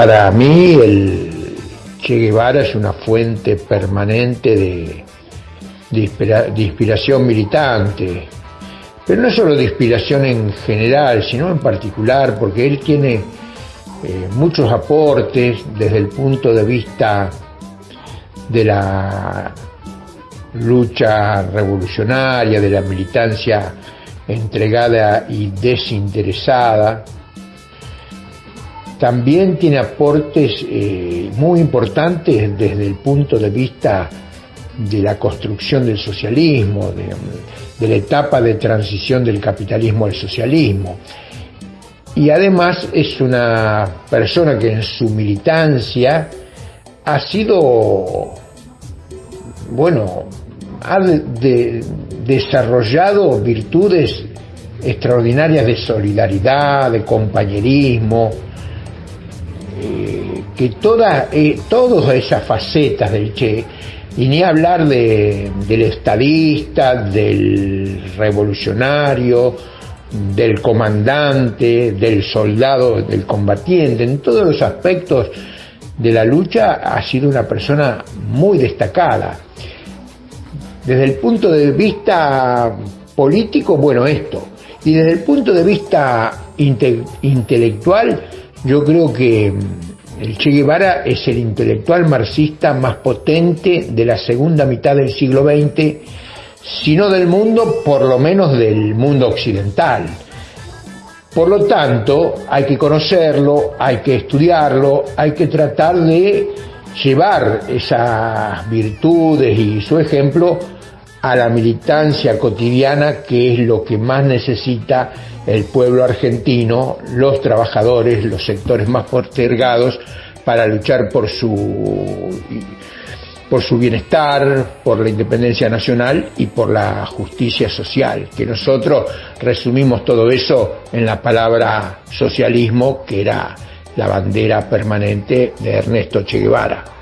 Para mí el Che Guevara es una fuente permanente de, inspiración militante, pero no solo de inspiración en general, sino en particular, porque él tiene eh, muchos aportes desde el punto de vista de la lucha revolucionaria, de la militancia entregada y desinteresada. También tiene aportes eh, muy importantes desde el punto de vista de la construcción del socialismo, de, la etapa de transición del capitalismo al socialismo. Y además es una persona que en su militancia ha sido, bueno, ha desarrollado virtudes extraordinarias de solidaridad, de compañerismo, que todas, eh, todas esas facetas del Che, y ni hablar de, del estadista, del revolucionario, del comandante, del soldado, del combatiente, en todos los aspectos de la lucha ha sido una persona muy destacada. Desde el punto de vista político, bueno, esto. Y desde el punto de vista intelectual, yo creo que el Che Guevara es el intelectual marxista más potente de la segunda mitad del siglo XX, si no del mundo, por lo menos del mundo occidental. Por lo tanto, hay que conocerlo, hay que estudiarlo, hay que tratar de llevar esas virtudes y su ejemplo a la militancia cotidiana, que es lo que más necesita el pueblo argentino, los trabajadores, los sectores más postergados, para luchar por su, por su bienestar, por la independencia nacional y por la justicia social, que nosotros resumimos todo eso en la palabra socialismo, que era la bandera permanente de Ernesto Che Guevara.